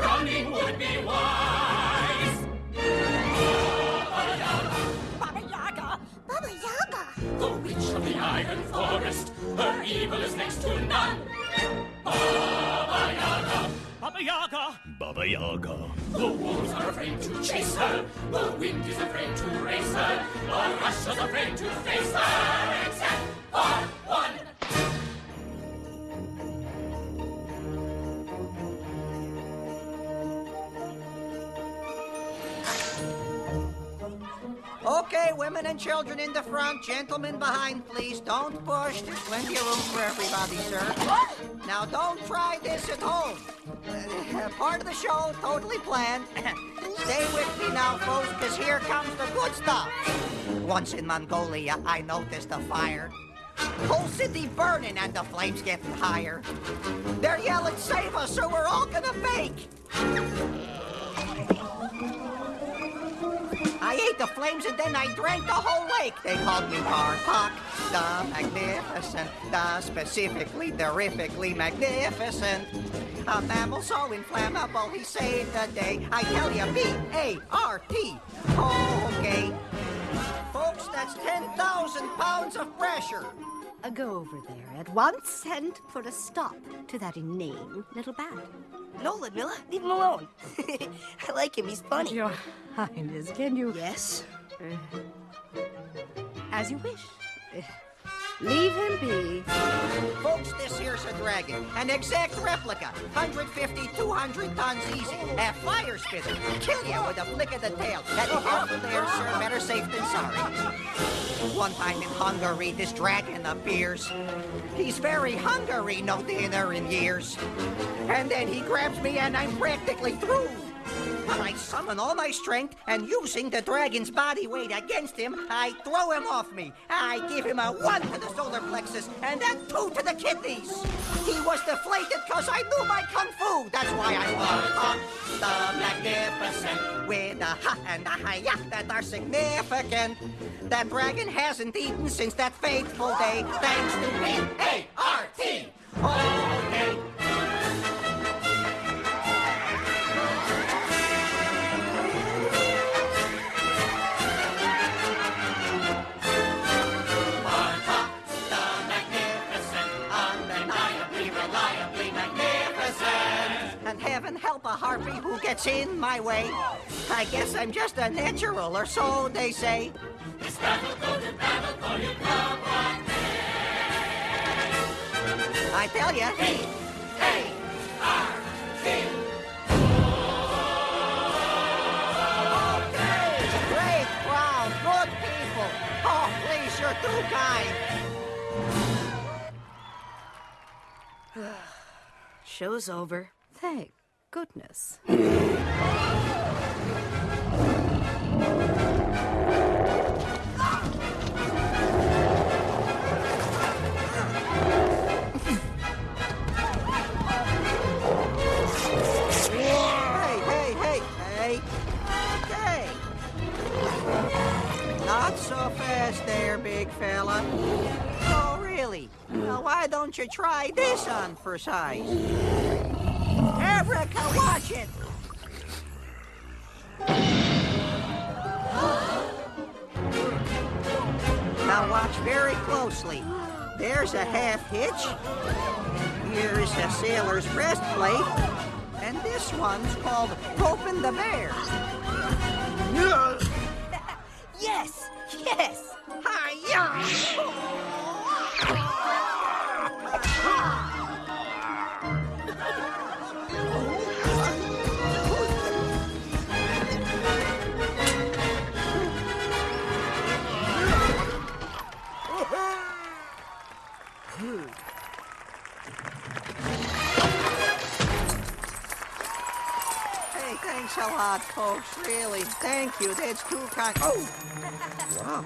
running, would be wise. Baba Yaga. Baba Yaga. The witch of the Iron Forest, her evil is next to none. Baba Yaga, Baba Yaga! Baba Yaga. the wolves are afraid to chase her, the wind is afraid to race her, all Russia's afraid to face her, children in the front, gentlemen behind, please. Don't push. There's plenty of room for everybody, sir. Now, don't try this at home. Uh, part of the show, totally planned. Stay with me now, folks, because here comes the good stuff. Once in Mongolia, I noticed a fire. Whole city burning and the flames getting higher. They're yelling, save us, or we're all gonna bake. I ate the flames and then I drank the whole lake. They called me Bartok, the magnificent, the specifically, terrifically magnificent. A mammal so inflammable, he saved the day. I tell you, B-A-R-T. Okay. Folks, that's 10,000 pounds of pressure. Uh, go over there at once and put a stop to that inane little bat. No, Ludmilla, leave him alone. I like him, he's funny. Your Highness, can you... Yes? As you wish. Leave him be. Folks, this here's a dragon. An exact replica. 150, 200 tons easy. A fire spitter. Kill you with a flick of the tail. That careful there, sir. Better safe than sorry. One time in Hungary, this dragon appears. He's very hungry, no dinner in years. And then he grabs me and I'm practically through. I summon all my strength, and using the dragon's body weight against him, I throw him off me. I give him a one to the solar plexus, and then two to the kidneys. He was deflated because I knew my kung fu. That's why I walk on the magnificent with a ha and a hi-ya that are significant. That dragon hasn't eaten since that fateful day, thanks to me. A-R-T. Okay. Harpy who gets in my way. I guess I'm just a natural, or so they say. I tell ya. Okay, great crowd, good people. Oh, please, you're too kind. Show's over. Thank goodness. Hey, hey, hey, hey. Not so fast there, big fella. Oh, really? Well, why don't you try this on for size? Africa, watch it! Now watch very closely. There's a half hitch. Here's a sailor's breastplate. And this one's called Roping the Bear. Hey, thanks a lot, folks. Really, thank you. That's too kind. Oh, wow.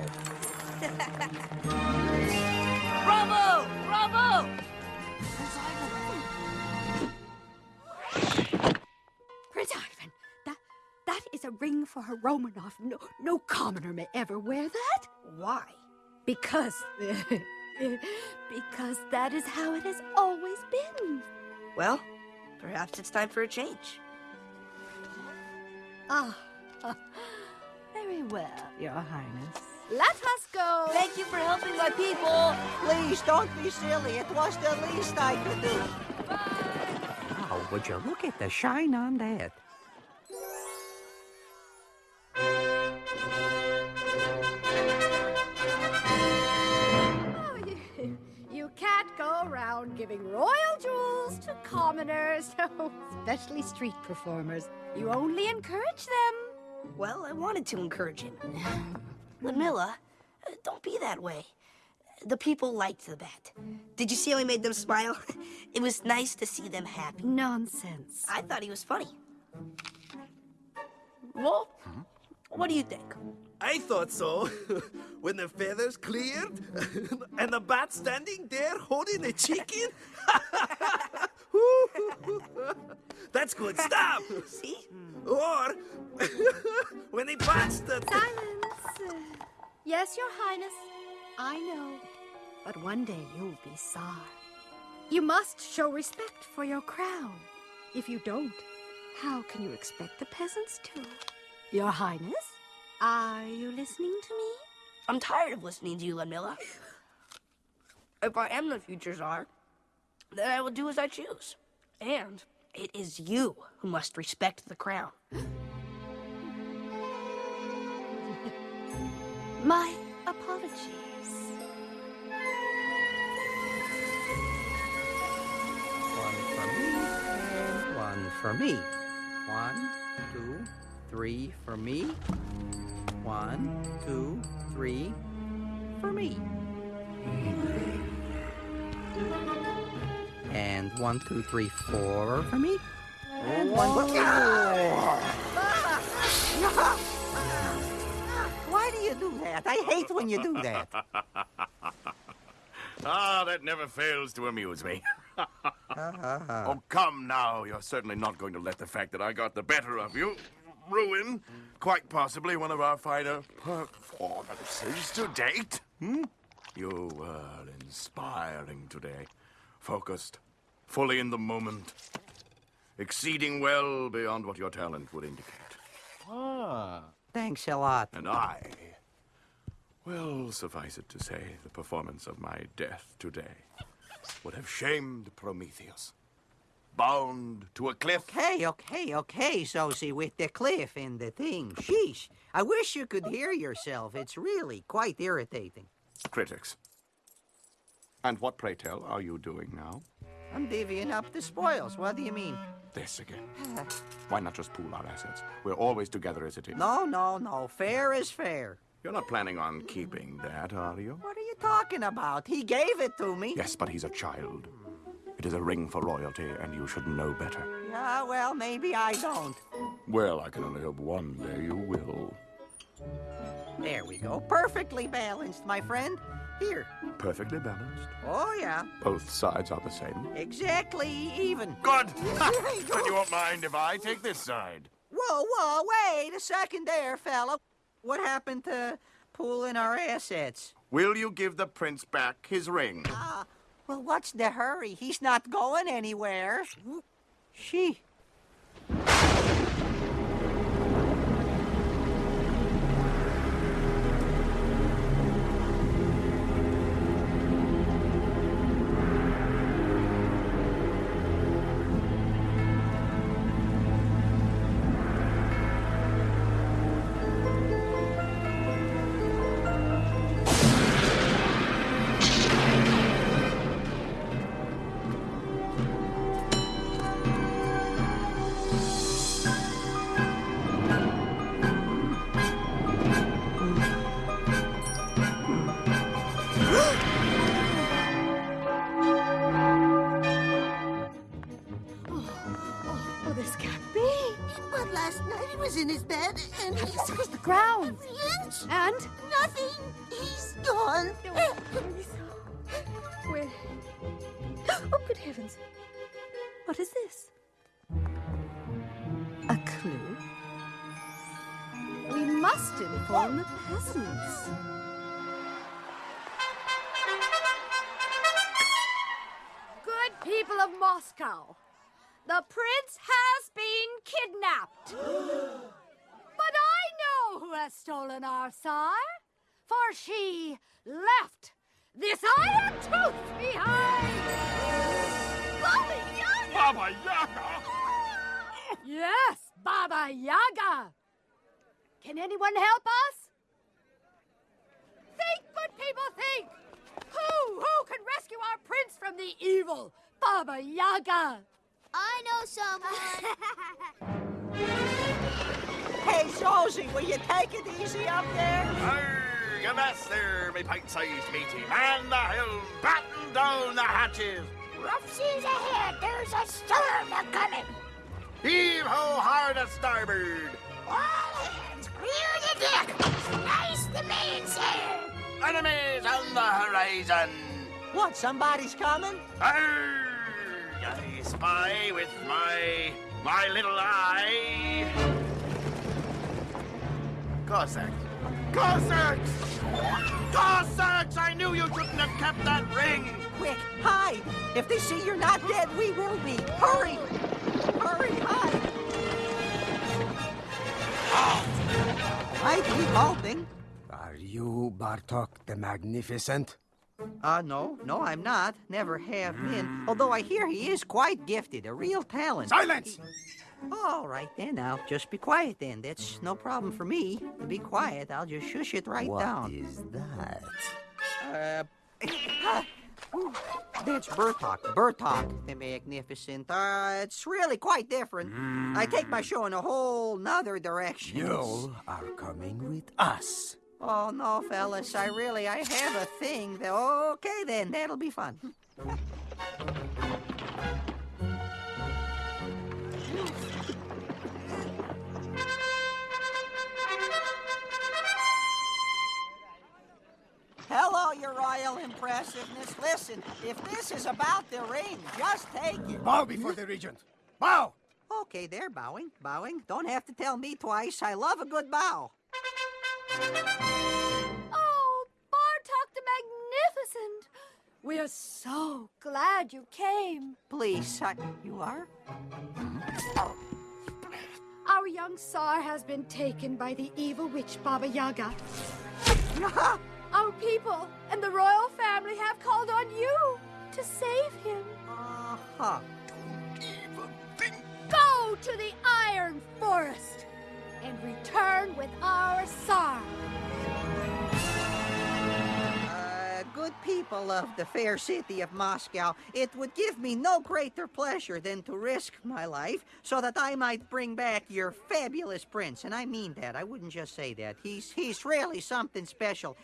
Bravo! Bravo! Prince Ivan, that that is a ring for a Romanov. No, no commoner may ever wear that. Why? Because. because that is how it has always been. Well, perhaps it's time for a change. Ah, very well, Your Highness. Let us go. Thank you for helping my people. Please don't be silly. It was the least I could do. Oh, would you look at the shine on that? Go around giving royal jewels to commoners, especially street performers. You only encourage them. Well, I wanted to encourage him. Ludmilla, uh, don't be that way. The people liked the bat. Did you see how he made them smile? It was nice to see them happy. Nonsense. I thought he was funny. Well, what do you think? I thought so. when the feathers cleared and the bat standing there holding a chicken. That's good stuff. See? Or when they patched the. Silence. Yes, Your Highness. I know. But one day you'll be Tsar. You must show respect for your crown. If you don't, how can you expect the peasants to? Your Highness, are you listening to me? I'm tired of listening to you, Ludmilla. If I am the future czar, then I will do as I choose. And it is you who must respect the crown. My apologies. One for me and one for me. One, two, three for me. One, two, three for me. And one, two, three, four for me. And one. Why do you do that? I hate when you do that. Ah, that never fails to amuse me. oh, come now. You're certainly not going to let the fact that I got the better of you ruin quite possibly one of our finer performances to date. Hmm? You were inspiring today. Focused, fully in the moment, exceeding well beyond what your talent would indicate. Ah. Thanks a lot. And I, well, suffice it to say, the performance of my death today would have shamed Prometheus. Bound to a cliff. Okay, okay, okay, Zozi, with the cliff and the thing. Sheesh. I wish you could hear yourself. It's really quite irritating. Critics. And what, pray tell, are you doing now? I'm divvying up the spoils. What do you mean? This again. Why not just pool our assets? We're always together as a team. No, no, no. Fair is fair. You're not planning on keeping that, are you? What are you talking about? He gave it to me. Yes, but he's a child. It is a ring for royalty, and you should know better. Yeah, well, maybe I don't. Well, I can only hope one day you will. There we go. Perfectly balanced, my friend. Here. Perfectly balanced. Oh, yeah. Both sides are the same. Exactly even. Good! then you won't mind if I take this side. Whoa, whoa, wait a second there, fella. What happened to pooling our assets? Will you give the prince back his ring? Ah, well, what's the hurry? He's not going anywhere. She. This can't be. But last night he was in his bed and he This was the ground. the inch. And Nothing. He's gone. where? Oh, good heavens! What is this? A clue? We must inform the peasants. Good people of Moscow, the prince has been kidnapped. but I know who has stolen our sire, for she left this iron tooth behind. Baba Yaga! Baba Yaga! Yes, Baba Yaga. Can anyone help us? Think, good people, think. Who, who can rescue our prince from the evil Baba Yaga? I know someone. Hey, Zozi, will you take it easy up there? Arrgh, avast there, me pint-sized matey. Man the hill, batten down the hatches. Rough seas ahead. There's a storm a coming. Heave-ho hard a starboard. All hands, clear the deck. Slice the mainsail. Enemies on the horizon. What, somebody's coming? Arrgh, I spy with my my little eye. Cossacks. Cossacks! Cossacks! I knew you shouldn't have kept that ring! Quick, hide! If they see you're not dead, we will be. Hurry! Hurry, hide! I keep hoping. Are you Bartok the Magnificent? Uh, no, no, I'm not. Never have been. Although I hear he is quite gifted, a real talent. Silence! All right then, now just be quiet then. That's no problem for me. Be quiet. I'll just shush it right What down. What is that? Uh, that's Bertok. Bertok, the Magnificent. Uh, it's really quite different. I take my show in a whole nother direction. You are coming with us. Oh no, fellas, I really I have a thing. That, okay then, that'll be fun. Hello, your royal impressiveness. Listen, if this is about the ring, just take it. Bow before the regent. Bow! Okay, they're bowing, bowing. Don't have to tell me twice. I love a good bow. Oh, Bartok the Magnificent! We are so glad you came. Please, I, you are? Our young Tsar has been taken by the evil witch Baba Yaga. Our people and the royal family have called on you to save him. Uh-huh. Go to the Iron Forest and return with our Tsar. Uh, good people of the fair city of Moscow, it would give me no greater pleasure than to risk my life so that I might bring back your fabulous prince. And I mean that. I wouldn't just say that. He's he's really something special.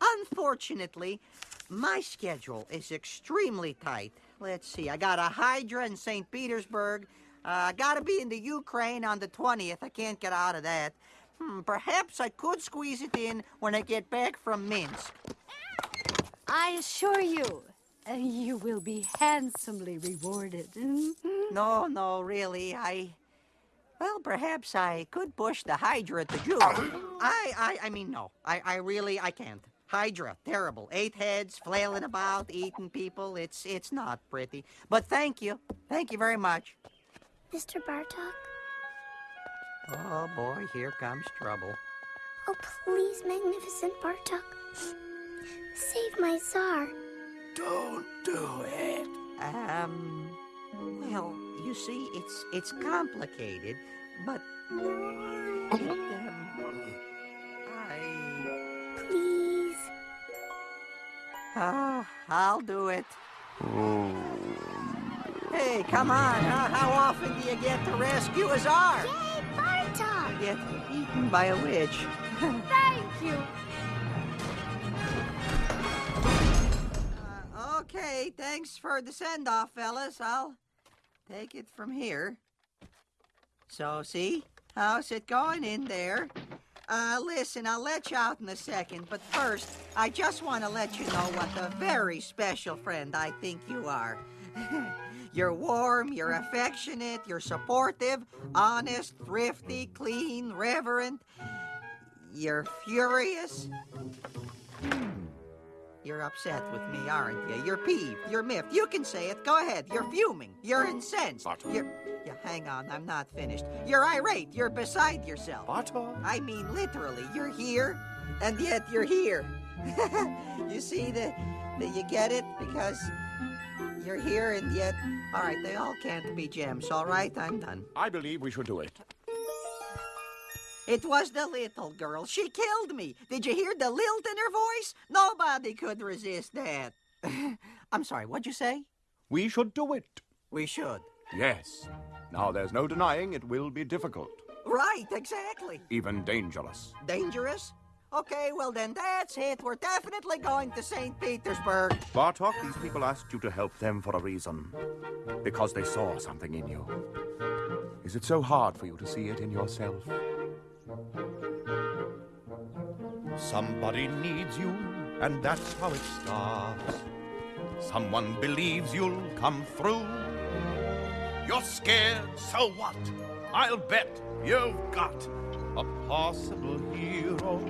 Unfortunately, my schedule is extremely tight. Let's see. I got a Hydra in St. Petersburg. Uh, gotta be in the Ukraine on the 20th. I can't get out of that. Hmm, perhaps I could squeeze it in when I get back from Minsk. I assure you, uh, you will be handsomely rewarded. No, no, really, I. Well, perhaps I could push the Hydra to Jew. I, I, I mean, no, I, I really, I can't. Hydra, terrible. Eight heads, flailing about, eating people. It's, it's not pretty. But thank you, thank you very much. Mr. Bartok? Oh boy, here comes trouble. Oh, please, magnificent Bartok. Save my Tsar. Don't do it. Um, well, you see, it's, it's complicated, but. It, um, I. Please. Ah, I'll do it. Hey, come on, huh? How often do you get to rescue a czar? Yay, Bartok! Get eaten by a witch. Thank you. Uh, okay, thanks for the send-off, fellas. I'll take it from here. So, see? How's it going in there? Uh, listen, I'll let you out in a second, but first, I just want to let you know what a very special friend I think you are. you're warm, you're affectionate, you're supportive, honest, thrifty, clean, reverent. You're furious? Hmm. You're upset with me, aren't you? You're peeved. You're miffed. You can say it. Go ahead. You're fuming. You're incensed. You're. Yeah, hang on. I'm not finished. You're irate. You're beside yourself. I mean, literally. You're here, and yet you're here. you see that? That you get it because you're here, and yet. All right, they all can't be gems. All right, I'm done. I believe we should do it. It was the little girl. She killed me. Did you hear the lilt in her voice? Nobody could resist that. I'm sorry, what'd you say? We should do it. We should. Yes. Now, there's no denying it will be difficult, Right, exactly. even dangerous. Dangerous? Okay, well then that's it. We're definitely going to St. Petersburg. Bartok, these people asked you to help them for a reason. Because they saw something in you. Is it so hard for you to see it in yourself? Somebody needs you, and that's how it starts. Someone believes you'll come through. You're scared, so what? I'll bet you've got a possible hero.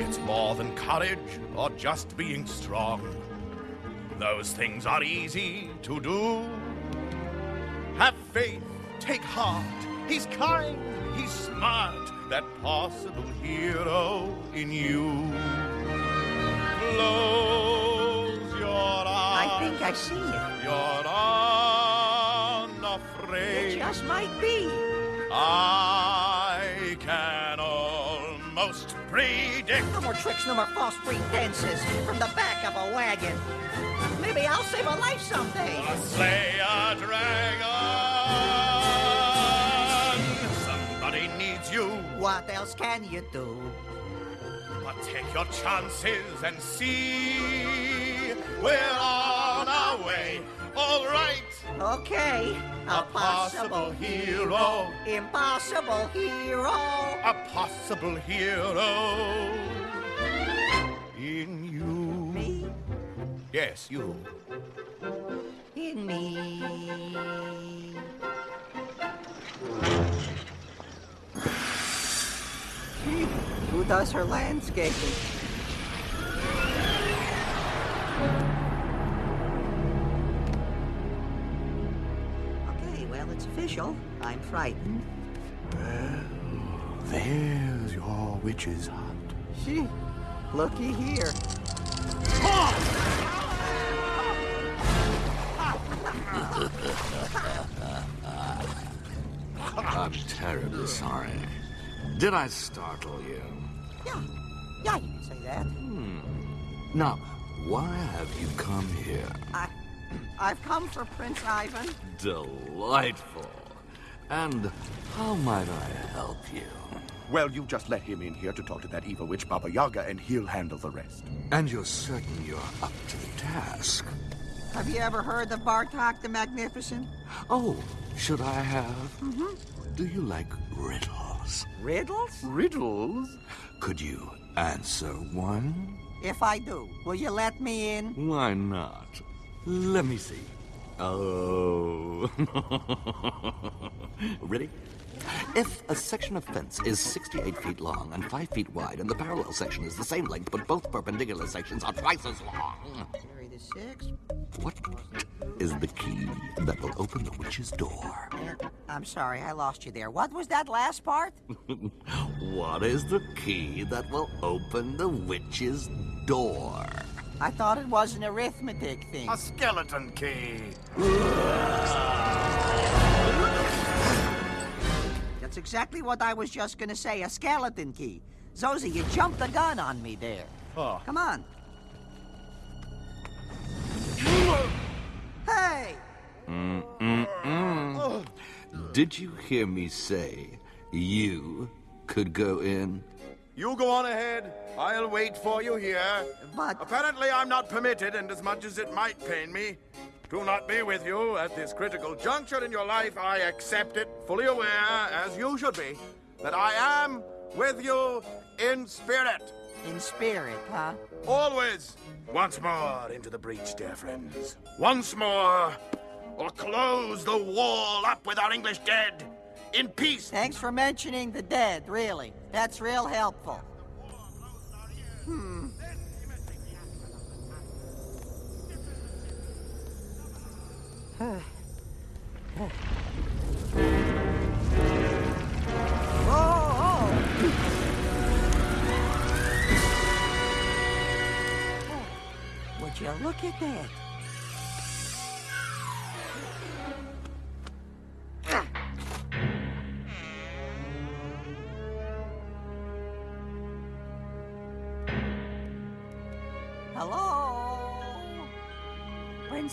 It's more than courage or just being strong. Those things are easy to do. Have faith, take heart. He's kind, he's smart. That possible hero in you. Close your eyes. I think I see it. You're unafraid. It just might be. Can predict. No more tricks, no more false pretenses from the back of a wagon. Maybe I'll save a life someday. Gonna slay a dragon. Somebody needs you, What else can you do? but take your chances and see. We're on our way, all right. Okay, a, possible hero, impossible hero. a possible hero in you. Me, Yes, you. in me. Gee, Who does her landscaping? Official. I'm frightened. Well, There's your witch's hut. She, looky here. I'm terribly sorry. Did I startle you? Yeah, yeah, you can say that. Hmm. Now, why have you come here? I, I've come for Prince Ivan. Delightful. And how might I help you? Well, you just let him in here to talk to that evil witch Baba Yaga, and he'll handle the rest. And you're certain you're up to the task? Have you ever heard of Bartok the Magnificent? Oh, should I have? Mm-hmm. Do you like riddles? Riddles? Riddles? Could you answer one? If I do, will you let me in? Why not? Let me see. Oh. Ready? If a section of fence is 68 feet long and 5 feet wide, and the parallel section is the same length, but both perpendicular sections are twice as long, Carry the six. what is the key that will open the witch's door? I'm sorry, I lost you there. What was that last part? What is the key that will open the witch's door? I thought it was an arithmetic thing. A skeleton key. That's exactly what I was just gonna say, a skeleton key. Zozi, you jumped the gun on me there. Oh. Come on. Hey! Oh. Did you hear me say you could go in? You go on ahead. I'll wait for you here. But Apparently, I'm not permitted, and as much as it might pain me, to not be with you at this critical juncture in your life, I accept it, fully aware, as you should be, that I am with you in spirit. in spirit, huh? Always. Once more into the breach, dear friends. Once more, or close the wall up with our English dead. In peace. Thanks for mentioning the dead, really. That's real helpful. Hmm. Would you look at that?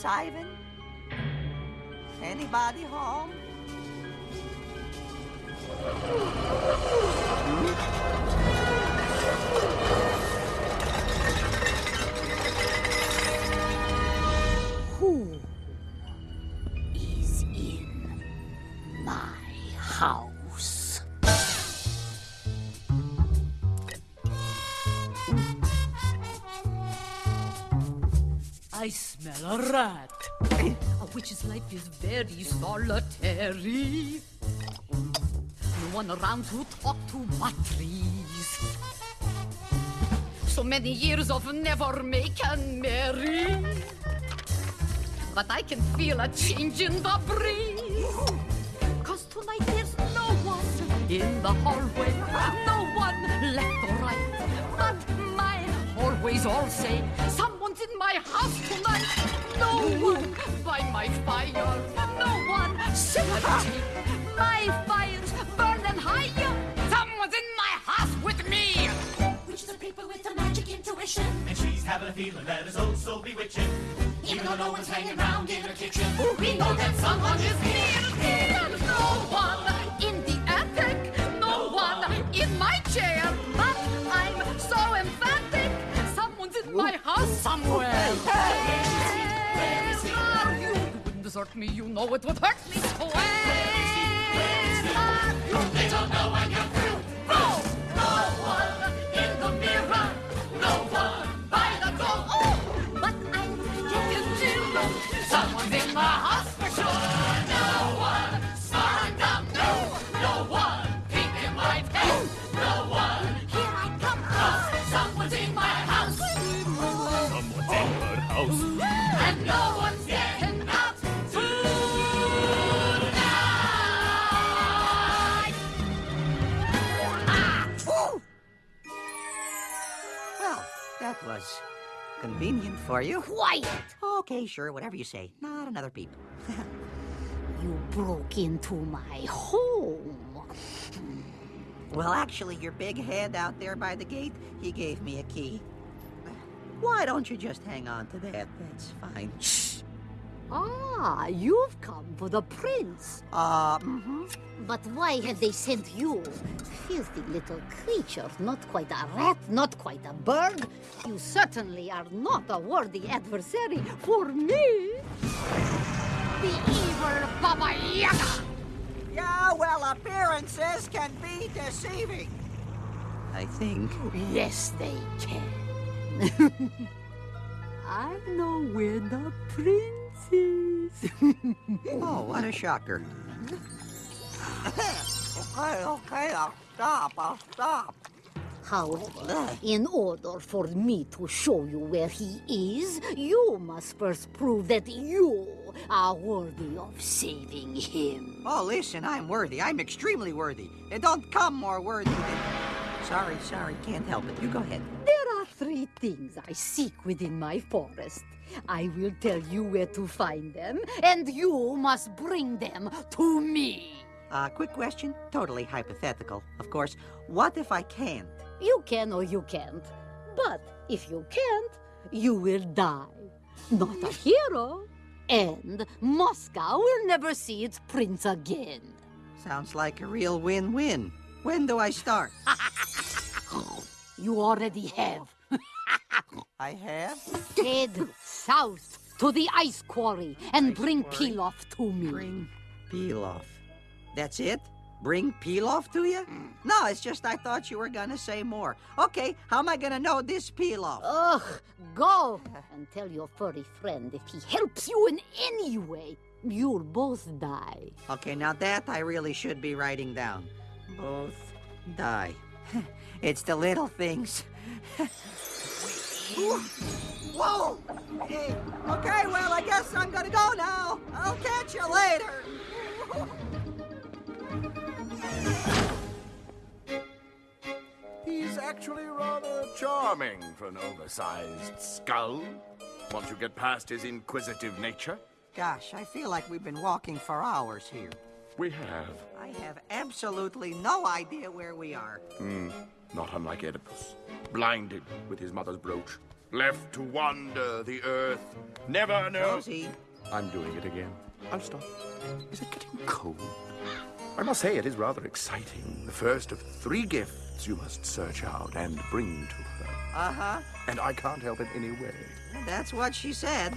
Ivan? Anybody home? Witch's life is very solitary. No one around to talk to but trees. So many years of never making merry. But I can feel a change in the breeze. Cause tonight there's no one in the hallway. No one left or right. But my hallways all say someone's in my house tonight. No one by my fire. No one seventy. My fire's burning higher. Someone's in my house with me. Which is a people with a magic intuition. And she's having a feeling that is oh so bewitching. Even though no one's hanging around in her kitchen, we know that me. You know it would hurt me. Where are? They don't know when you're through. No, no one in the mirror. No one by the door. Oh, but I'm getting. Someone's in my house convenient for you. Quiet! Okay, sure, whatever you say. Not another peep. You broke into my home. Well, actually, your big head out there by the gate, he gave me a key. Why don't you just hang on to that? That's fine. Shh. Ah, you've come for the prince. Uh, mm-hmm. But why have they sent you? Filthy little creature, not quite a rat, not quite a bird. You certainly are not a worthy adversary for me. The evil Baba Yaga. Yeah, well, appearances can be deceiving. I think. Yes, they can. I know where the prince is. Oh, what a shocker. okay, okay, I'll stop, I'll stop. However, in order for me to show you where he is, you must first prove that you are worthy of saving him. Oh, listen, I'm worthy. I'm extremely worthy. And don't come more worthy than... Sorry, sorry, can't help it. You go ahead. There are three things I seek within my forest. I will tell you where to find them, and you must bring them to me. Uh, quick question, totally hypothetical, of course. What if I can't? You can or you can't. But if you can't, you will die. Not a hero. And Moscow will never see its prince again. Sounds like a real win-win. When do I start? You already have. I have? Head south to the ice quarry and bring quarry. Piloff to me. Bring Piloff. That's it? Bring Piloff to you? Mm. No, it's just I thought you were gonna say more. Okay, how am I gonna know this Piloff? Ugh, go and tell your furry friend if he helps you in any way you'll both die. Okay, now that I really should be writing down. Both die. it's the little things. Whoa! Hey, okay, well, I guess I'm gonna go now. I'll catch you later. He's actually rather charming for an oversized skull. Once you get past his inquisitive nature. Gosh, I feel like we've been walking for hours here. We have. I have absolutely no idea where we are. Hmm. Not unlike Oedipus. Blinded with his mother's brooch. Left to wander the earth. Never know. Zozi. I'm doing it again. I'll stop. Is it getting cold? I must say it is rather exciting. The first of three gifts you must search out and bring to her. Uh-huh. And I can't help it anyway. That's what she said.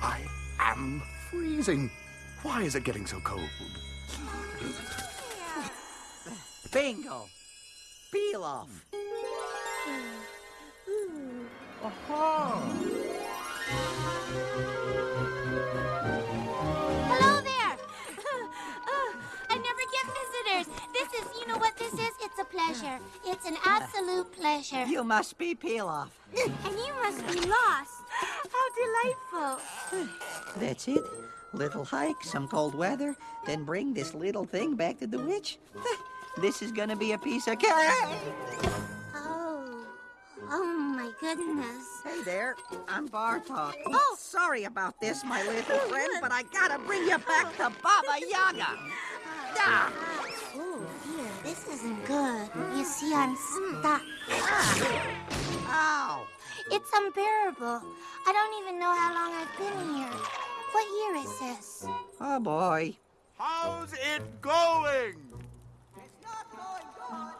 I am freezing. Why is it getting so cold? Bingo. Piloff. Hello there. oh, I never get visitors. This is, you know what this is? It's a pleasure. It's an absolute pleasure. You must be Piloff. And you must be lost. How delightful. That's it. Little hike, some cold weather, then bring this little thing back to the witch. This is gonna be a piece of cake. Oh. Oh, my goodness. Hey there, I'm Bartok. Oh. sorry about this, my little friend, but I gotta bring you back to Baba Yaga. Ah. Oh, dear, this isn't good. You see, I'm stuck. Ow! It's unbearable. I don't even know how long I've been here. What year is this? Oh boy. How's it going? It's not going good.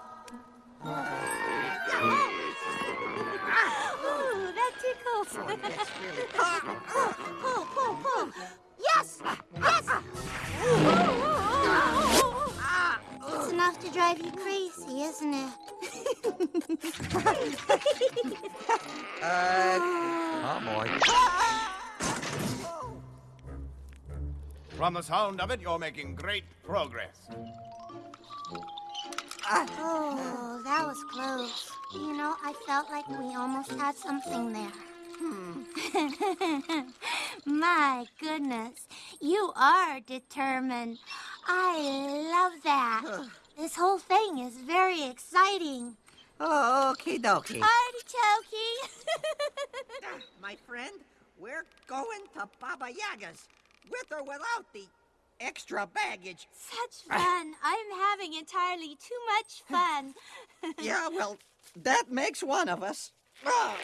Ooh, that tickles. pull, pull, pull. Yes! Yes! It's enough to drive you crazy, isn't it? Uh, oh boy. From the sound of it, you're making great progress. Oh, that was close. You know, I felt like we almost had something there. Hmm. My goodness, you are determined. I love that. This whole thing is very exciting. Oh, okie dokie. Artichoke. My friend, we're going to Baba Yaga's, with or without the extra baggage. Such fun. I'm having entirely too much fun. Yeah, well, that makes one of us. Ah,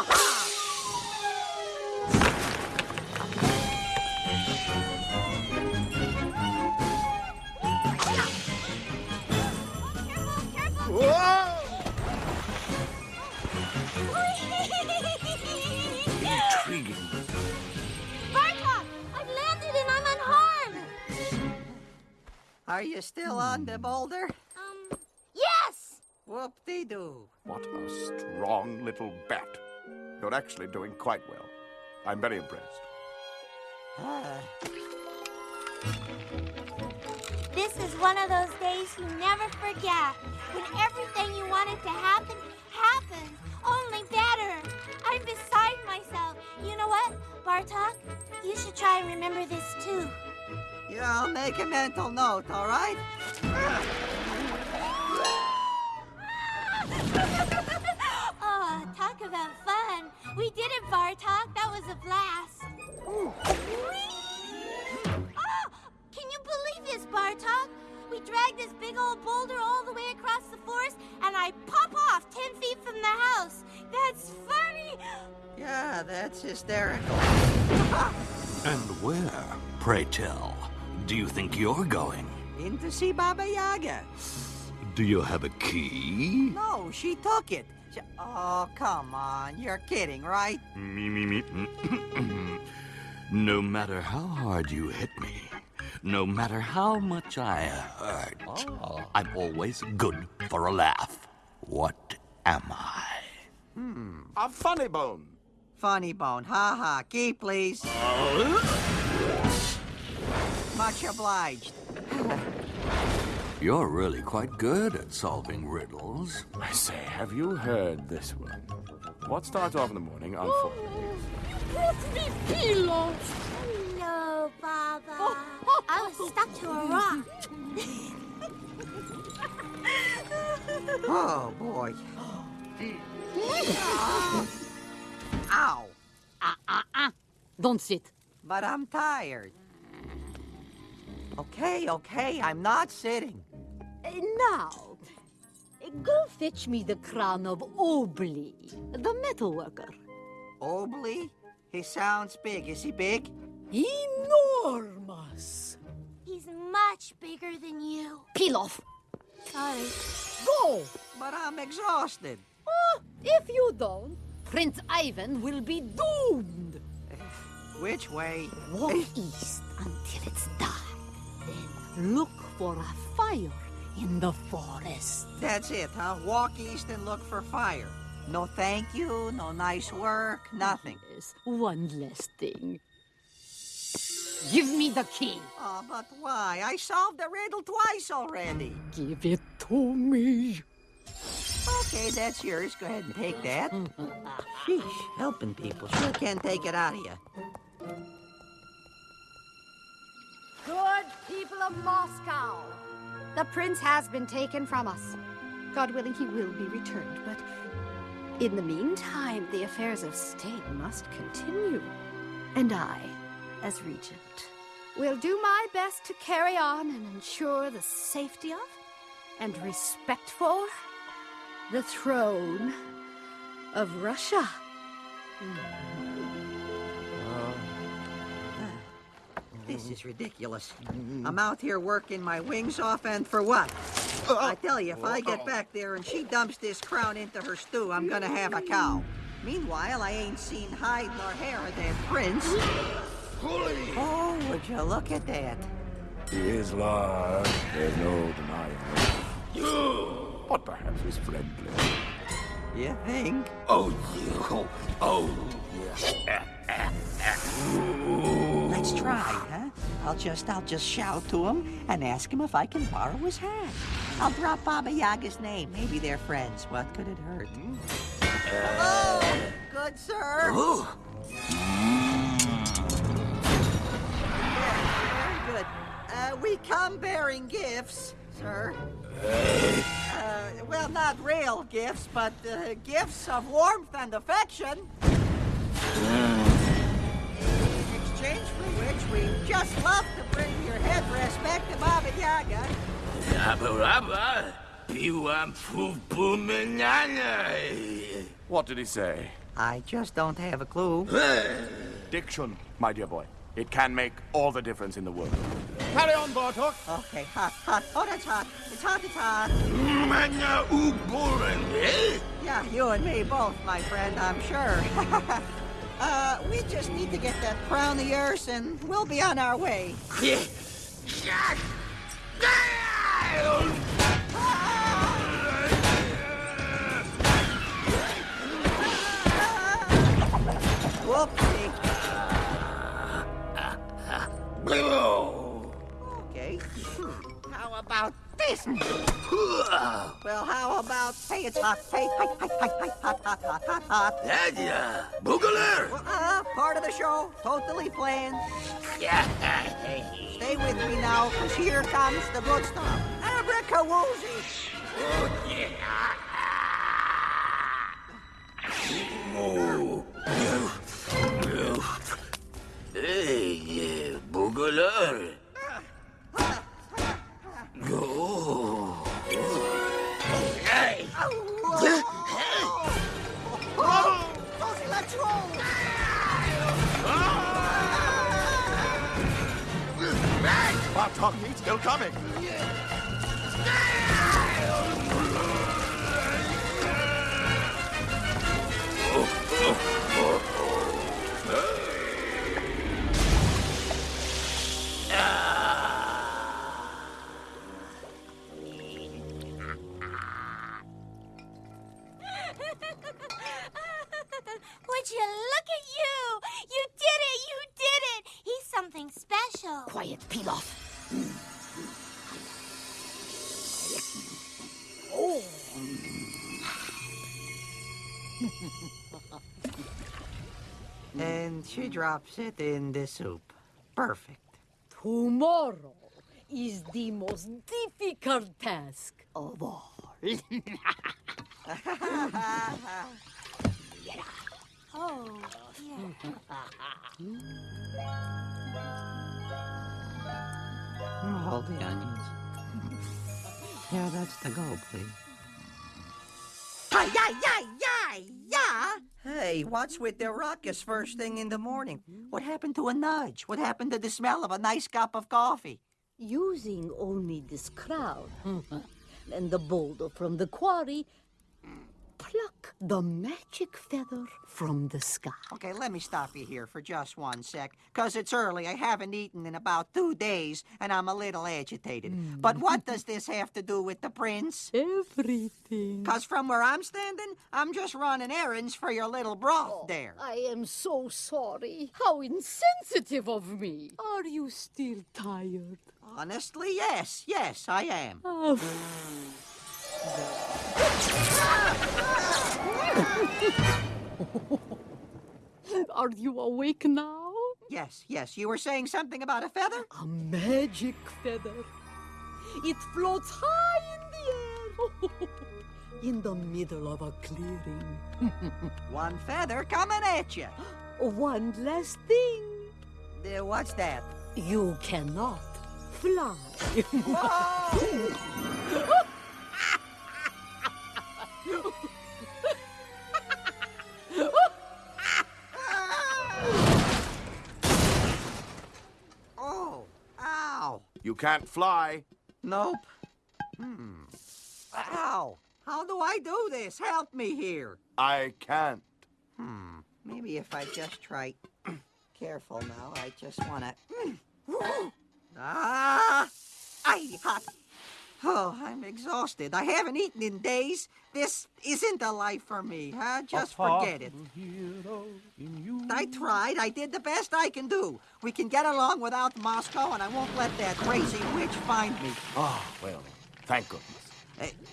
Intriguing. Are you still on the boulder? Um, yes! Whoop-de-doo. What a strong little bat. You're actually doing quite well. I'm very impressed. Ah. This is one of those days you never forget. When everything you wanted to happen, happens, Only better. I'm beside myself. You know what, Bartok? You should try and remember this too. Yeah, I'll make a mental note, all right? oh, talk about fun. We did it, Bartok. That was a blast. Oh, can you believe this, Bartok? We dragged this big old boulder all the way across the forest, and I pop off 10 feet from the house. That's funny. Yeah, that's hysterical. And where, pray tell, do you think you're going? In to see Baba Yaga. Do you have a key? No, she took it. She- Oh, come on. You're kidding, right? Me, me, me. no matter how hard you hit me, no matter how much I hurt, oh. I'm always good for a laugh. What am I? Hmm, a funny bone. Funny bone. Ha ha. Key, please. Uh, Much obliged. You're really quite good at solving riddles. I say, have you heard this one? What starts off in the morning on four? Brought me pillows. No, Baba. I was stuck to a rock. Oh, boy. Ow. Ah, ah, ah. Don't sit. But I'm tired. Okay, okay, I'm not sitting. Uh, Now, go fetch me the crown of Obley, the metalworker. Obley? He sounds big. Is he big? Enormous. He's much bigger than you. Piloff. Sorry. Go. But I'm exhausted. Ah, if you don't, Prince Ivan will be doomed. Which way? Walk east until it's dark. Look for a fire in the forest. That's it, huh? Walk east and look for fire. No thank you, no nice work, nothing. Yes, one last thing. Give me the key. Oh, but why? I solved the riddle twice already. Give it to me. Okay, that's yours. Go ahead and take that. Sheesh, helping people sure can take it out of you. Good people of Moscow, the prince has been taken from us. God willing, he will be returned, but in the meantime, the affairs of state must continue. And I, as regent, will do my best to carry on and ensure the safety of and respect for the throne of Russia. Hmm. This mm-hmm. is ridiculous. Mm-hmm. I'm out here working my wings off, and for what? I tell you, if I get back there and she dumps this crown into her stew, I'm gonna have a cow. Meanwhile, I ain't seen hide nor hair of that prince. Oh, would you look at that? He is large, there's no denying it. But perhaps he's friendly. You think? Oh, you. Oh, yeah. Let's try, huh? I'll just, I'll just shout to him and ask him if I can borrow his hat. I'll drop Baba Yaga's name. Maybe they're friends. What could it hurt? Hello, good sir. Ooh. Very good. Uh, we come bearing gifts, sir. Uh, well, not real gifts, but uh, gifts of warmth and affection. In exchange for which we just love to bring your headrest back to Baba Yaga. Baba Rabba, piłam pupu menana. What did he say? I just don't have a clue. Diction, my dear boy. It can make all the difference in the world. Carry on, Bartok. Okay, hot, hot. Oh, that's hot. It's hot, it's hot. Mana uboren, eh? Yeah, you and me both, my friend, I'm sure. uh, we just need to get that crown of yours, and we'll be on our way. Whoopsie. Okay. How about this? Well, how about hey, it's hot, hey, hi, hi, hi, hi, hot, hot, hot, hot, hot. Dadya, Boogaler. Well, uh, part of the show, totally planned. Stay with me now, because here comes the good stuff. Abracawoozy. Oh. yeah. Hey, Boogaler. Drops it in the soup. Perfect. Tomorrow is the most difficult task of all. Oh, yeah. Hold the onions. Yeah, that's the goal, please. Hey, what's with the ruckus first thing in the morning? What happened to a nudge? What happened to the smell of a nice cup of coffee? Using only this crowd hmm. and the boulder from the quarry, pluck the magic feather from the sky. Okay, let me stop you here for just one sec. Because it's early, I haven't eaten in about two days, and I'm a little agitated. Hmm. But what does this have to do with the prince? Everything. Because from where I'm standing, I'm just running errands for your little broth Oh, there. I am so sorry. How insensitive of me. Are you still tired? Honestly, yes, yes, I am. Oh. Are you awake now? Yes, yes, you were saying something about a feather? A magic feather. It floats high in the air. in the middle of a clearing. One feather coming at you. One last thing. Uh, what's that? You cannot fly. You can't fly. Nope. Hmm. Ow. How do I do this? Help me here. I can't. Hmm. Maybe if I just try. Careful now. I just want to. ah! I hot. Oh, I'm exhausted. I haven't eaten in days. This isn't a life for me, huh? Just forget it. I tried. I did the best I can do. We can get along without Moscow, and I won't let that crazy witch find me. Oh, well, thank goodness.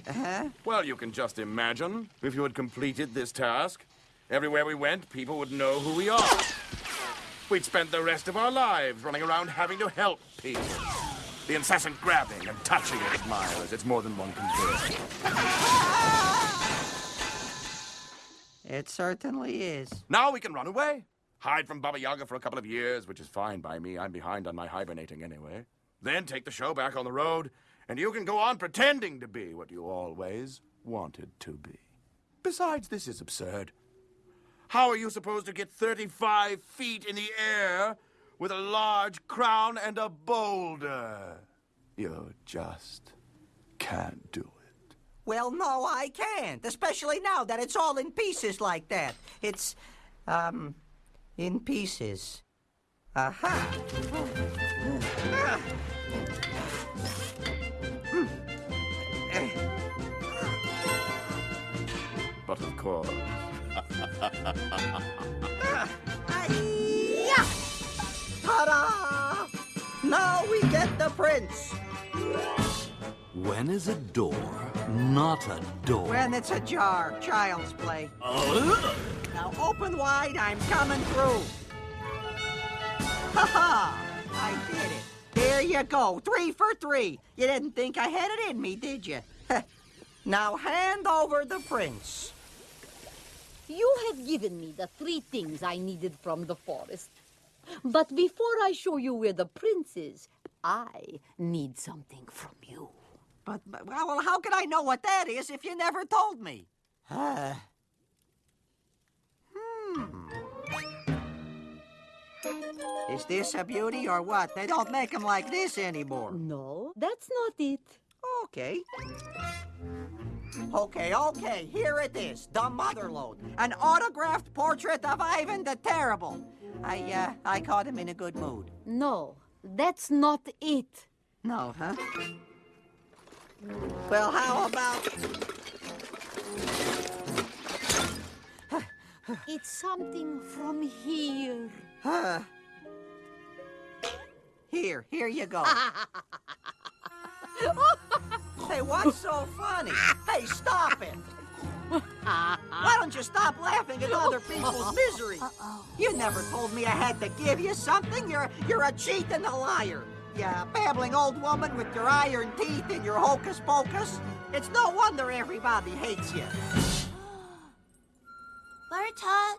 Uh huh? Well, you can just imagine if you had completed this task. Everywhere we went, people would know who we are. We'd spend the rest of our lives running around having to help people. The incessant grabbing and touching of admirers, it's more than one can bear. It certainly is. Now we can run away. Hide from Baba Yaga for a couple of years, which is fine by me. I'm behind on my hibernating anyway. Then take the show back on the road, and you can go on pretending to be what you always wanted to be. Besides, this is absurd. How are you supposed to get 35 feet in the air with a large crown and a boulder? You just can't do it. Well, no, I can't. Especially now that it's all in pieces like that. It's, um, in pieces. Aha! But of course. Hi-ya! Ta-da! Now we get the prince. When is a door not a door? When it's a jar, child's play. Uh-huh. Now open wide, I'm coming through. Ha ha! I did it. There you go, three for three. You didn't think I had it in me, did you? now hand over the prince. You have given me the three things I needed from the forest. But before I show you where the prince is, I need something from you. But, but well, well, how could I know what that is if you never told me? Uh, hmm. Is this a beauty or what? They don't make them like this anymore. No, that's not it. Okay. Okay, okay, here it is. The Motherlode. An autographed portrait of Ivan the Terrible. I, uh, I caught him in a good mood. No, that's not it. No, huh? Well, how about... It's something from here. Huh? Here, here you go. hey, what's so funny? Hey, stop it. Why don't you stop laughing at other people's misery? You never told me I had to give you something. You're you're a cheat and a liar. Yeah, babbling old woman with your iron teeth and your hocus pocus. It's no wonder everybody hates you. Bartok,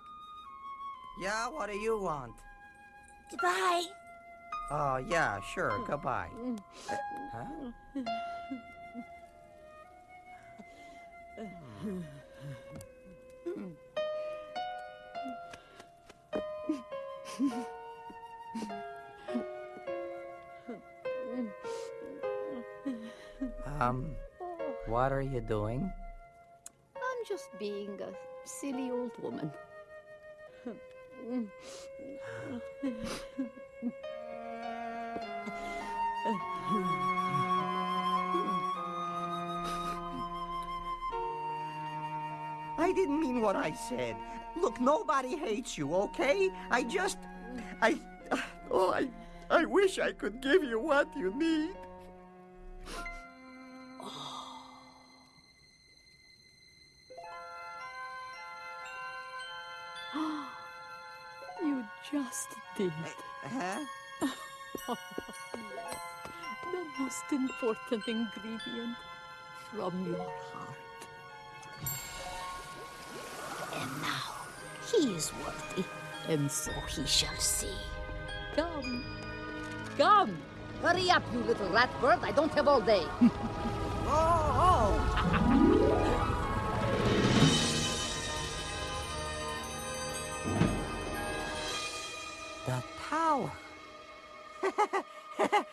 Yeah, what do you want? goodbye. Oh, yeah, sure. Goodbye. Uh, huh? Um, what are you doing? I'm just being a silly old woman. I didn't mean what I said. Look, nobody hates you, okay? I just. I. Oh, I. I wish I could give you what you need. You just did. Eh, huh? The most important ingredient from your heart. He is worthy, and so he shall see. Come. Come. Hurry up, you little rat bird. I don't have all day. Oh, The tower.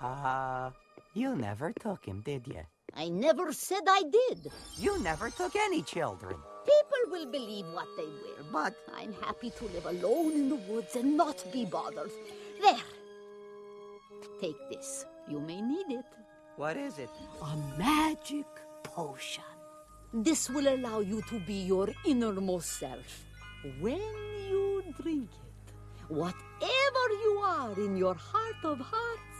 uh, you never took him, did you? I never said I did. You never took any children. People will believe what they will. But I'm happy to live alone in the woods and not be bothered. There. Take this. You may need it. what is it? A magic potion. This will allow you to be your innermost self. When you drink it, whatever you are in your heart of hearts,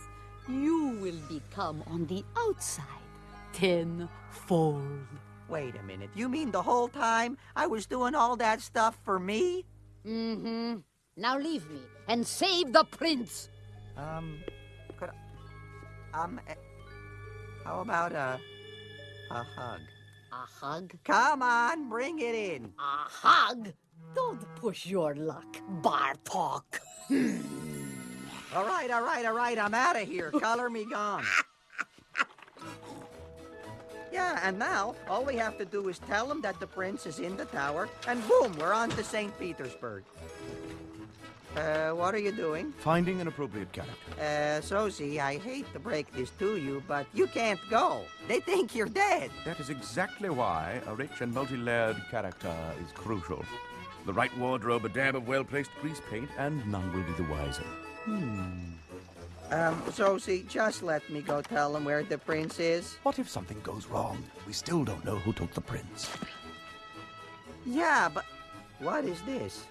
you will become on the outside tenfold. Wait a minute. You mean the whole time I was doing all that stuff for me? Mm-hmm. Now leave me and save the prince. Um, could I, um, eh, how about a, a hug? A hug? Come on, bring it in. A hug? Don't push your luck, Bartok. All right, all right, all right. I'm out of here. Color me gone. Yeah, and now all we have to do is tell them that the prince is in the tower, and boom, we're on to St. Petersburg. Uh, what are you doing? Finding an appropriate character. Uh, Zozi, I hate to break this to you, but you can't go. They think you're dead. That is exactly why a rich and multi-layered character is crucial. The right wardrobe, a dab of well-placed grease paint, and none will be the wiser. Um, Zozi, just let me go tell him where the prince is. What if something goes wrong? We still don't know who took the prince. Yeah, but what is this?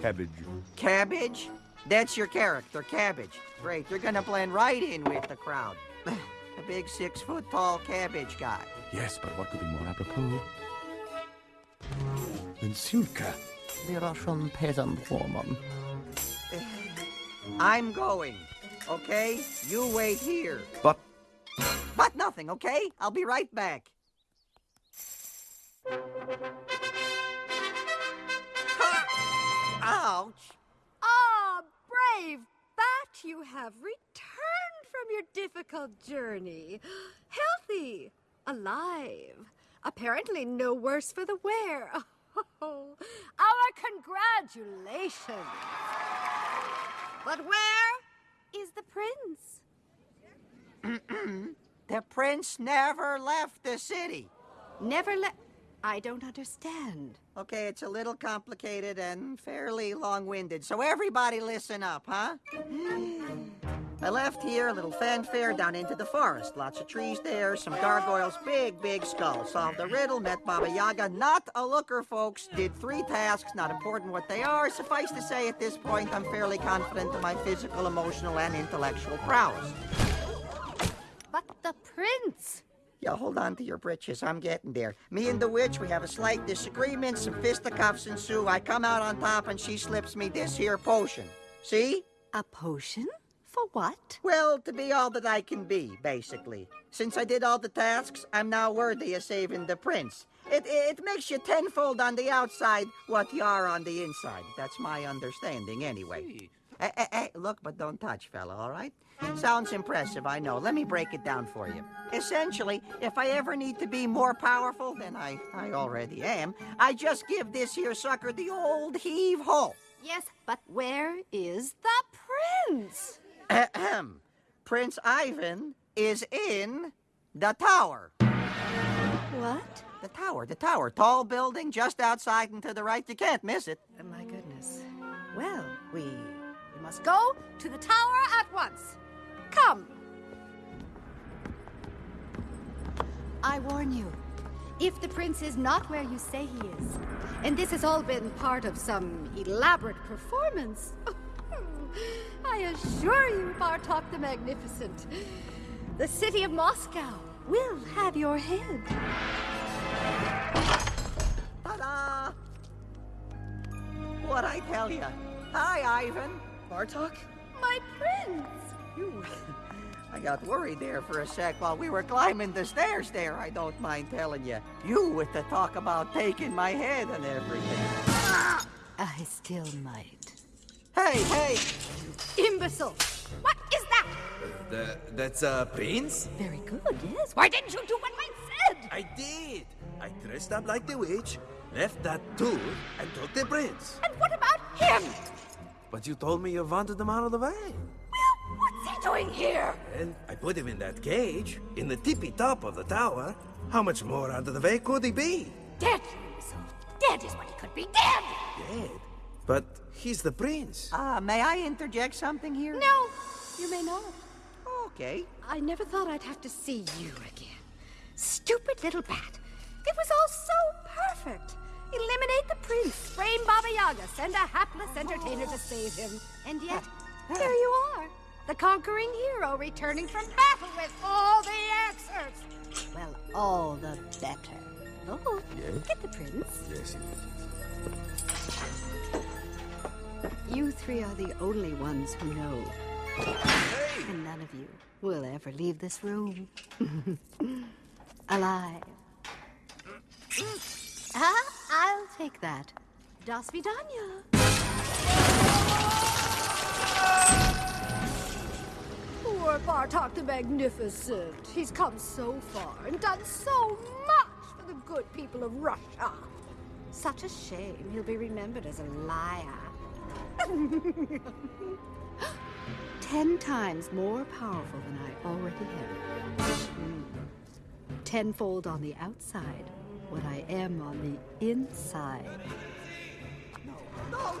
Cabbage. Cabbage? That's your character, Cabbage. Great, you're gonna blend right in with the crowd. A big six foot tall cabbage guy. Yes, but what could be more apropos than Sulka? The Russian peasant woman. I'm going, okay? You wait here. But But nothing, okay? I'll be right back. Ha! Ouch! Ah, brave bat, you have returned from your difficult journey. Healthy, alive, apparently no worse for the wear. Oh, our congratulations. But where is the prince? The prince never left the city. Never let. I don't understand. Okay, it's a little complicated and fairly long winded, so everybody listen up, huh? I left here, a little fanfare down into the forest. Lots of trees there, some gargoyles, big, big skull. Solved the riddle, met Baba Yaga. Not a looker, folks. Did three tasks, not important what they are. Suffice to say, at this point, I'm fairly confident of my physical, emotional, and intellectual prowess. But the prince. Yeah, hold on to your britches. I'm getting there. Me and the witch, we have a slight disagreement. Some fisticuffs ensue. I come out on top, and she slips me this here potion. See? A potion? For what? Well, to be all that I can be, basically. Since I did all the tasks, I'm now worthy of saving the prince. It, it makes you tenfold on the outside what you are on the inside. That's my understanding, anyway. Hey, hey, hey, look, but don't touch, fella, all right? Sounds impressive, I know. Let me break it down for you. Essentially, if I ever need to be more powerful than I, I already am, I just give this here sucker the old heave-ho. Yes, but where is the prince? Ahem. Prince Ivan is in the tower. What? The tower, the tower. Tall building just outside and to the right. You can't miss it. Oh, my goodness. Well, we, we must go to the tower at once. Come. I warn you, if the prince is not where you say he is, and this has all been part of some elaborate performance, oh, I assure you, Bartok the Magnificent, the city of Moscow will have your head. Ta-da! What I tell you? Hi, Ivan. Bartok? My prince! You... I got worried there for a sec while we were climbing the stairs there, I don't mind telling you. You with the talk about taking my head and everything. I still might. Hey, hey! Imbecile! What is that? The, that's uh, Prince? Very good, yes. Why didn't you do what I said? I did. I dressed up like the witch, left that tour, and took the prince. And what about him? But you told me you wanted him out of the way. Well, what's he doing here? Well, I put him in that cage, in the tippy top of the tower. How much more out of the way could he be? Dead, imbecile. Dead is what he could be. Dead! Dead. But he's the prince. Ah, uh, may I interject something here? No, you may not. Okay. I never thought I'd have to see you again. Stupid little bat. It was all so perfect. Eliminate the prince, frame Baba Yaga, send a hapless entertainer to save him. And yet, here you are, the conquering hero returning from battle with all the answers. Well, all the better. Oh, yes? get the prince. Yes, You three are the only ones who know. Hey! And none of you will ever leave this room. Alive. ah, I'll take that. Das Vidanya. Poor Bartok the Magnificent. He's come so far and done so much for the good people of Russia. Such a shame he'll be remembered as a liar. Ten times more powerful than I already am. Mm. Tenfold on the outside, what I am on the inside. No, no!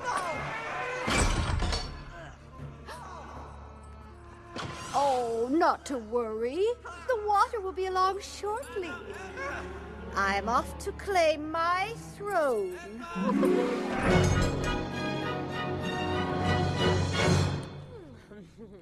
Oh, not to worry. The water will be along shortly. I'm off to claim my throne. Starting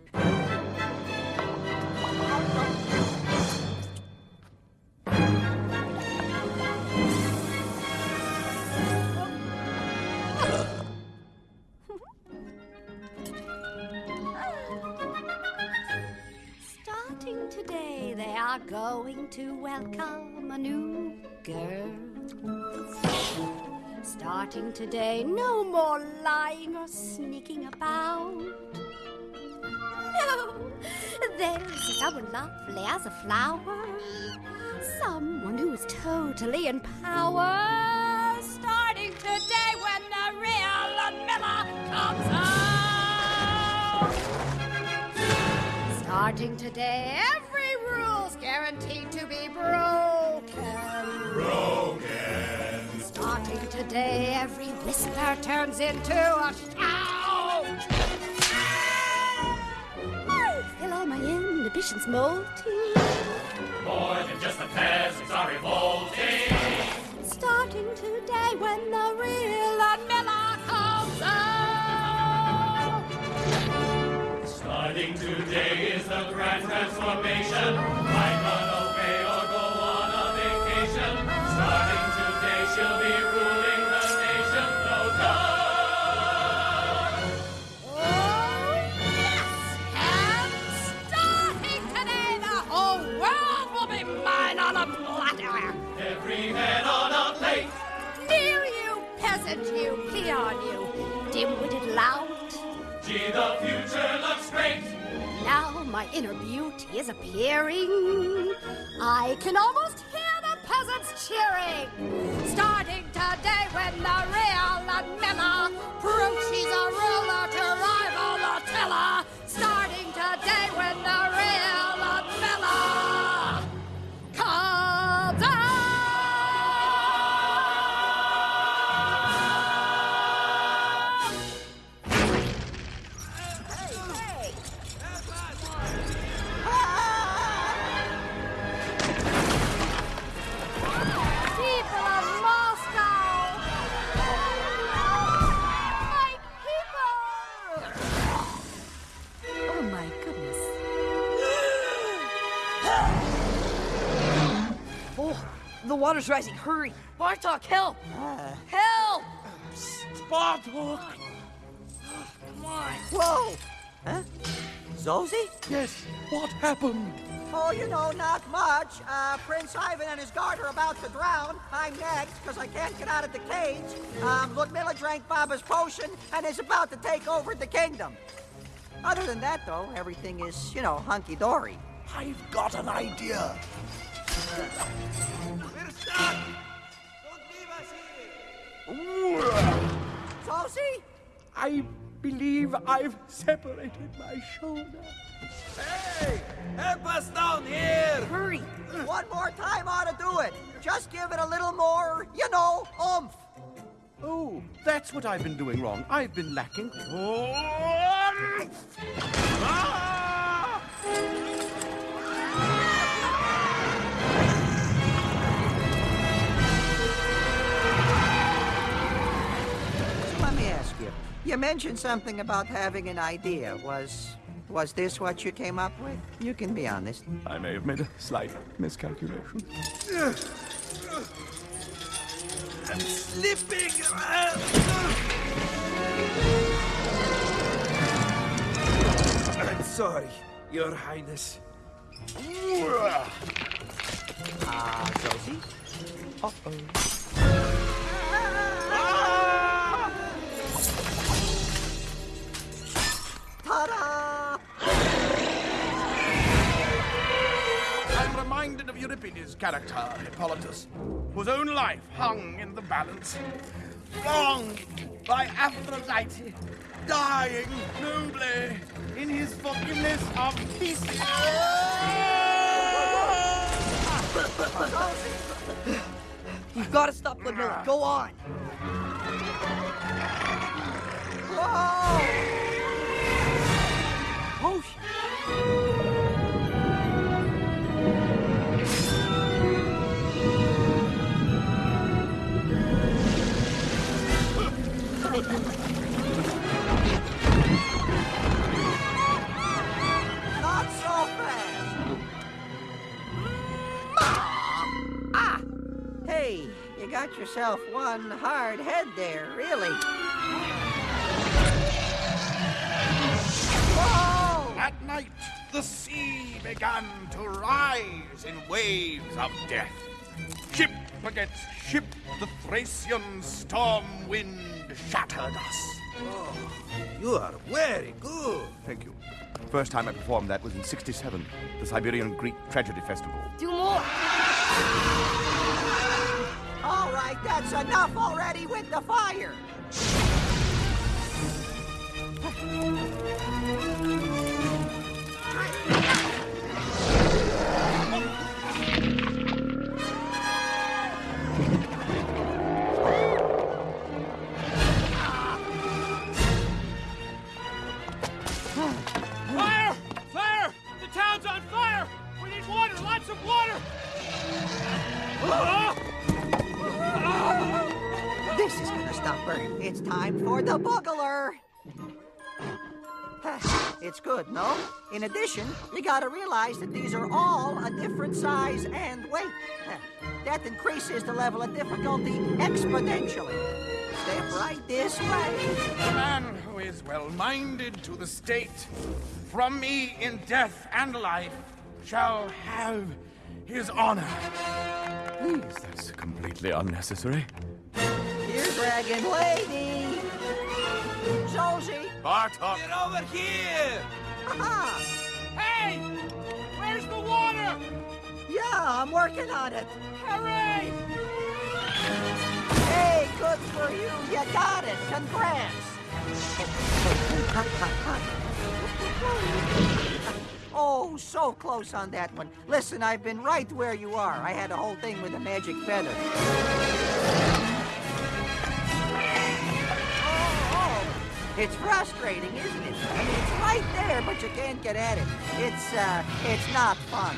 today, they are going to welcome a new girl. Starting today, no more lying or sneaking about. No, there is someone lovely as a flower. Someone who's totally in power. Starting today when the real Miller comes out. Starting today, every rule's guaranteed to be broken. Broken. Starting today, every whisper turns into a shout. My nation's molting. More than just the peasants are revolting. Starting today when the real Ludmilla comes out. Starting today is the grand transformation. Might run away or go on a vacation. Starting today, she'll be ruling you, peon, you, dim-witted lout. Gee, the future looks great. Now my inner beauty is appearing. I can almost hear the peasants cheering. Starting today when the real Ludmilla proves she's a ruler to rival Attila. Starting today when the water's rising. Hurry. Bartok, help! Help! Bartok! Come on. Whoa! Huh? Zozi? Yes. What happened? Oh, you know, not much. Uh, Prince Ivan and his guard are about to drown. I'm next, because I can't get out of the cage. Um, Ludmilla drank Baba's potion and is about to take over the kingdom. Other than that, though, everything is, you know, hunky-dory. I've got an idea. Zozi? I believe I've separated my shoulder. Hey! Help us down here! Hurry! One more time ought to do it. Just give it a little more, you know, oomph. Oh, that's what I've been doing wrong. I've been lacking. So you. You mentioned something about having an idea. Was was this what you came up with? You can be honest. I may have made a slight miscalculation. I'm slipping. I'm sorry, Your Highness. Ah, Zozi? Uh-oh. Of Euripides' character, Hippolytus, whose own life hung in the balance, wronged by Aphrodite, dying nobly in his forgiveness of Theseus. You've got to stop Ludmilla. Go on. Potion. Got yourself one hard head there, really. Whoa! At night, the sea began to rise in waves of death. Ship against ship, the Thracian storm wind shattered us. Oh, you are very good. Thank you. First time I performed that was in 67, the Siberian Greek Tragedy Festival. Do more. All right, that's enough already with the fire. Fire! good, no? In addition, you gotta realize that these are all a different size and weight. That increases the level of difficulty exponentially. Step right this way. The man who is well-minded to the state, from me in death and life, shall have his honor. Please, that's completely unnecessary. Here, Dragon Lady. Zozi. Bartok. Get over here! Aha! Hey! Where's the water? Yeah, I'm working on it. Hooray! Hey, good for you. You got it. Congrats. Oh, so close on that one. Listen, I've been right where you are. I had a whole thing with a magic feather. It's frustrating, isn't it? I mean, it's right there, but you can't get at it. It's, uh, it's not fun.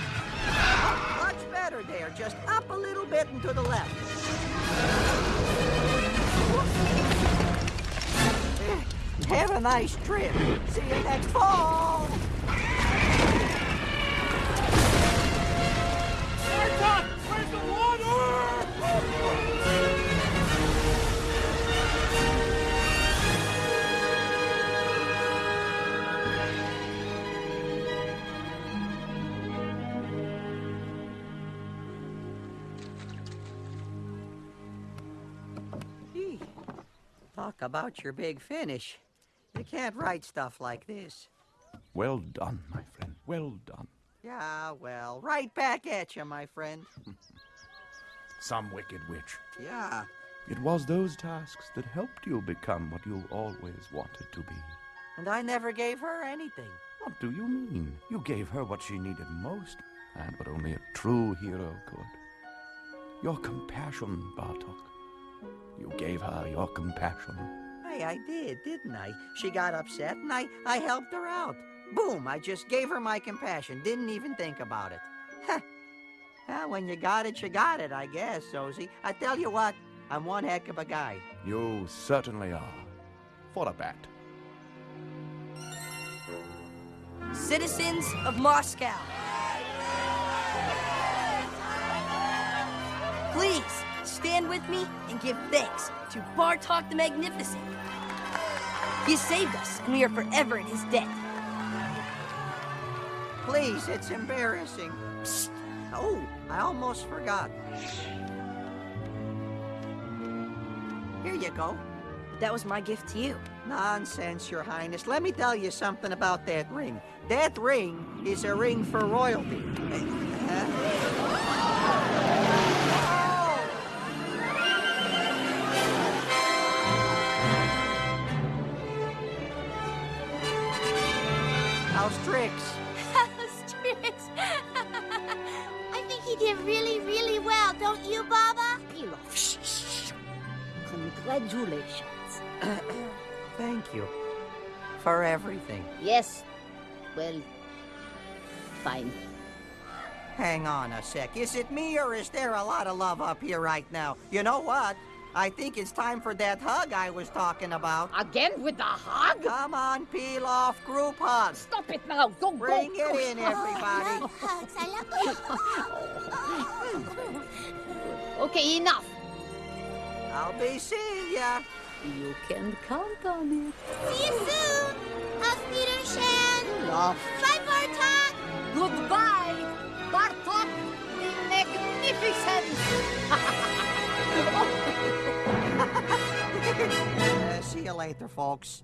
Oh, much better there. Just up a little bit and to the left. Have a nice trip. See you next fall. Where's the water? Talk about your big finish. You can't write stuff like this. Well done, my friend. Well done. Yeah, well, right back at you, my friend. Some wicked witch. Yeah. It was those tasks that helped you become what you always wanted to be. And I never gave her anything. What do you mean? You gave her what she needed most, and what only a true hero could. Your compassion, Bartok. You gave her your compassion. Hey, I did, didn't I? She got upset and I, I helped her out. Boom, I just gave her my compassion. Didn't even think about it. Heh. Well, when you got it, you got it, I guess, Zozi. I tell you what, I'm one heck of a guy. You certainly are. For a bat. Citizens of Moscow. Please stand with me and give thanks to Bartok the Magnificent. He saved us, and we are forever in his debt. Please, it's embarrassing. Psst. Oh, I almost forgot. Here you go. That was my gift to you. Nonsense, Your Highness. Let me tell you something about that ring. That ring is a ring for royalty. How's tricks? Strix. I think he did really, really well, don't you, Baba? Piloff, shh, shh. Congratulations. Thank you for everything. Yes. Well, fine. Hang on a sec. Is it me or is there a lot of love up here right now? You know what? I think it's time for that hug I was talking about. Again with the hug? Come on, Piloff group hug. Stop it now. Go, Bring go, it go. in, everybody. I love hugs. I love Okay, enough. I'll be seeing ya. You can count on it. See you soon. Auf Wiedersehen. Piloff. Bye, Bartok. Goodbye, Bartok the Magnificent. see you later, folks.